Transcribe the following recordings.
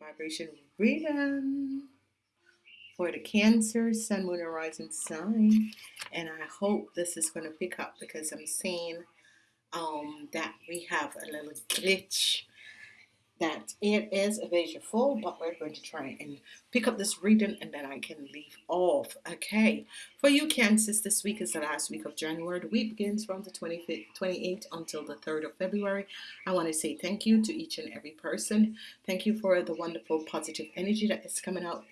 vibration reading for the Cancer, Sun, Moon, and Rising sign. And I hope this is going to pick up because I'm seeing um, that we have a little glitch that it is a visual full, but we're going to try and pick up this reading and then I can leave off. Okay, for you Cancers, this week is the last week of January. The week begins from the 25th, 28th until the 3rd of February. I want to say thank you to each and every person. Thank you for the wonderful positive energy that is coming out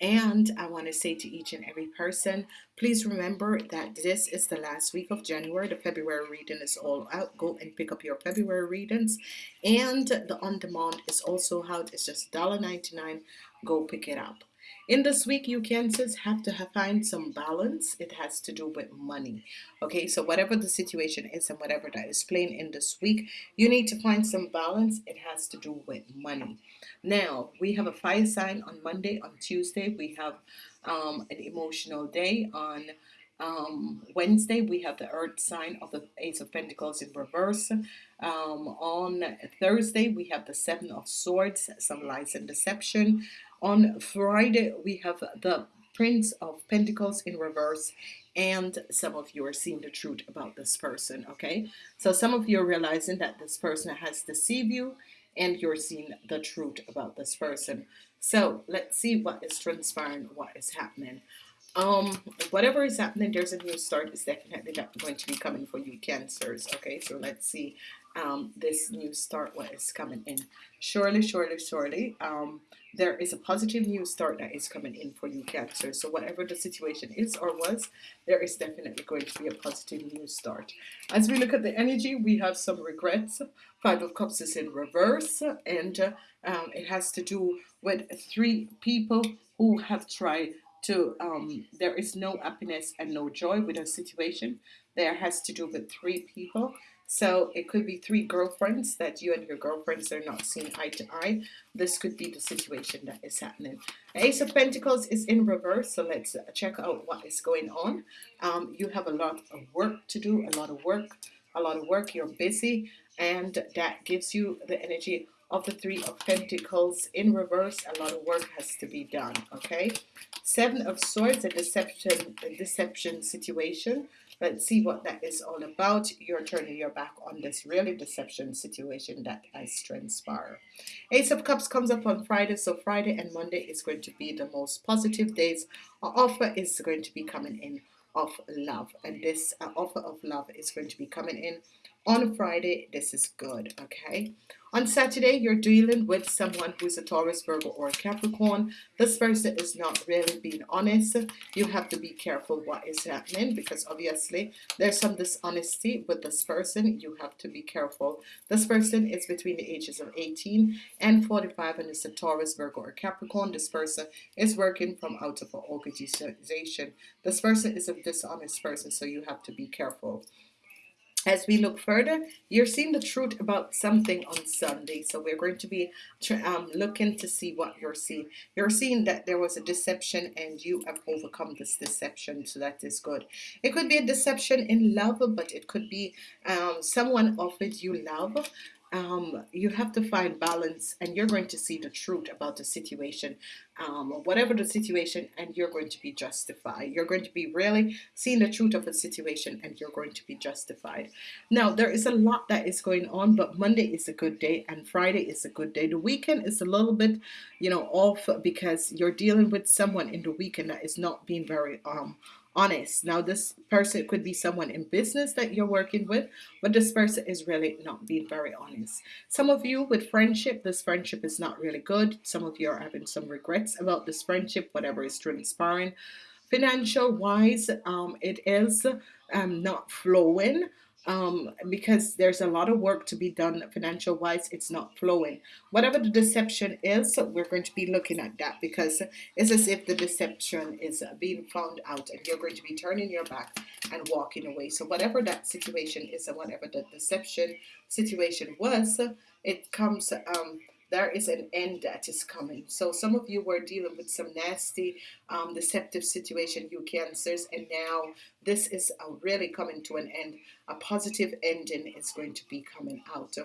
and I want to say to each and every person, please remember that this is the last week of January. The February reading is all out. Go and pick up your February readings. And the on-demand is also out. It's just $1.99. Go pick it up. In this week, you cancers have to have, find some balance. It has to do with money. Okay, so whatever the situation is and whatever that is playing in this week, you need to find some balance. It has to do with money. Now, we have a fire sign on Monday. On Tuesday, we have um, an emotional day. On um, Wednesday, we have the earth sign of the Ace of Pentacles in reverse. Um, on Thursday, we have the Seven of Swords, some lies and deception. On Friday, we have the Prince of Pentacles in reverse and some of you are seeing the truth about this person okay? So some of you are realizing that this person has deceived you and you're seeing the truth about this person. So let's see what is transpiring what is happening. Um whatever is happening there's a new start. Is definitely going to be coming for you cancers okay? So let's see um this new start what is coming in surely surely surely um there is a positive new start that is coming in for you Cancer. So whatever the situation is or was, there is definitely going to be a positive new start. As we look at the energy, we have some regrets. Five of Cups is in reverse, and uh, um, it has to do with three people who have tried to. Um, there is no happiness and no joy with a situation. There has to do with three people so it could be three girlfriends that you and your girlfriends are not seeing eye to eye. This could be the situation that is happening. Ace of Pentacles is in reverse, so let's check out what is going on. Um, you have a lot of work to do, a lot of work, a lot of work. You're busy, and that gives you the energy of the three of Pentacles in reverse. A lot of work has to be done. Okay, Seven of Swords, a deception, a deception situation. Let's see what that is all about. You're turning your back on this really deception situation that has transpired. Ace of Cups comes up on Friday. So Friday and Monday is going to be the most positive days. Our offer is going to be coming in of love. And this uh, offer of love is going to be coming in on Friday. This is good. Okay. On Saturday, you're dealing with someone who's a Taurus, Virgo, or Capricorn. This person is not really being honest. You have to be careful what is happening because obviously there's some dishonesty with this person. You have to be careful. This person is between the ages of 18 and 45 and is a Taurus, Virgo, or Capricorn. This person is working from out of an organization. This person is a dishonest person, so you have to be careful as we look further you're seeing the truth about something on Sunday. So we're going to be um, looking to see what you're seeing. You're seeing that there was a deception and you have overcome this deception. So that is good. It could be a deception in love but it could be um, someone offered you love um, you have to find balance and you're going to see the truth about the situation um, whatever the situation and you're going to be justified. You're going to be really seeing the truth of a situation and you're going to be justified. Now there is a lot that is going on but Monday is a good day and Friday is a good day. The weekend is a little bit you know off because you're dealing with someone in the weekend that is not being very um honest. Now, this person could be someone in business that you're working with, but this person is really not being very honest. Some of you with friendship, this friendship is not really good. Some of you are having some regrets about this friendship, whatever is transpiring. Financial wise, um, it is um, not flowing um, because there's a lot of work to be done financial wise it's not flowing. Whatever the deception is we're going to be looking at that because it's as if the deception is being found out and you're going to be turning your back and walking away. So whatever that situation is and whatever the deception situation was it comes um, there is an end that is coming. So some of you were dealing with some nasty, um, deceptive situation, you cancers, and now this is uh, really coming to an end. A positive ending is going to be coming out.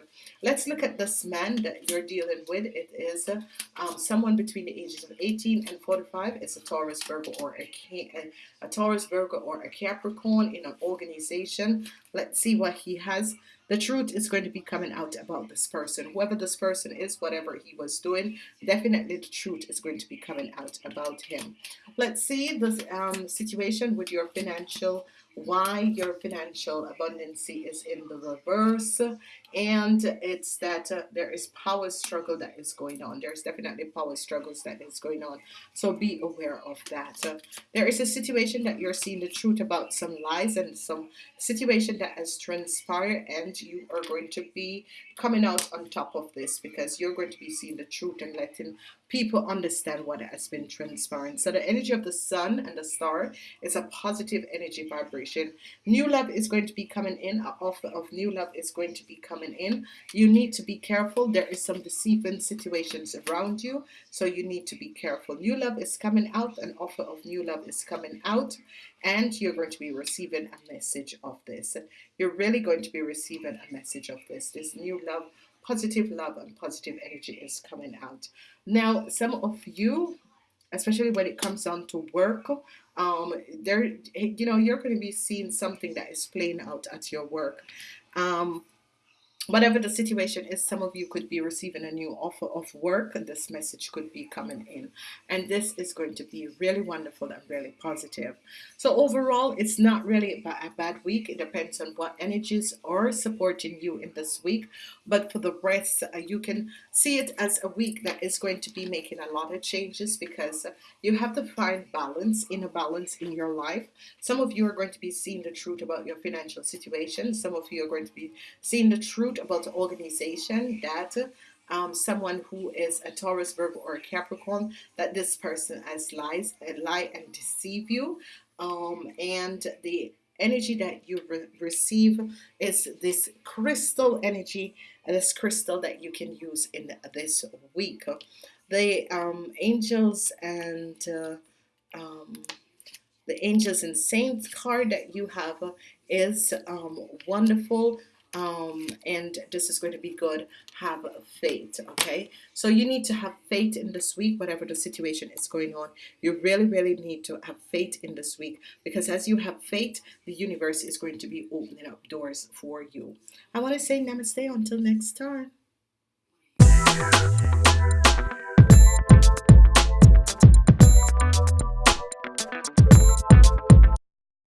Let's look at this man that you're dealing with. It is um, someone between the ages of 18 and 45. It's a Taurus, Virgo, or a, a, a Taurus, Virgo, or a Capricorn in an organization. Let's see what he has the truth is going to be coming out about this person. Whoever this person is whatever he was doing definitely the truth is going to be coming out about him. Let's see this um, situation with your financial why your financial abundance is in the reverse. And it's that uh, there is power struggle that is going on. There's definitely power struggles that is going on. So be aware of that. Uh, there is a situation that you're seeing the truth about some lies and some situation that has transpired and you are going to be coming out on top of this because you're going to be seeing the truth and letting people understand what has been transpiring. So the energy of the sun and the star is a positive energy vibration. New love is going to be coming in. An offer of new love is going to be coming in. You need to be careful. There is some deceiving situations around you so you need to be careful. New love is coming out. An offer of new love is coming out and you're going to be receiving a message of this. You're really going to be receiving a message of this. This new love positive love and positive energy is coming out. Now some of you especially when it comes down to work um there you know you're going to be seeing something that is playing out at your work. Um whatever the situation is some of you could be receiving a new offer of work and this message could be coming in. And this is going to be really wonderful and really positive. So overall it's not really a bad week. It depends on what energies are supporting you in this week. But for the rest uh, you can see it as a week that is going to be making a lot of changes because you have to find balance in a balance in your life. Some of you are going to be seeing the truth about your financial situation. Some of you are going to be seeing the truth about the organization that um, someone who is a Taurus, Virgo, or a Capricorn, that this person has lies, and lie and deceive you. Um, and the energy that you re receive is this crystal energy, this crystal that you can use in this week. The um, angels and uh, um, the angels and saints card that you have is um, wonderful um, and this is going to be good. Have faith okay? So you need to have faith in this week whatever the situation is going on. You really really need to have faith in this week because as you have faith the universe is going to be opening up doors for you. I want to say namaste. Until next time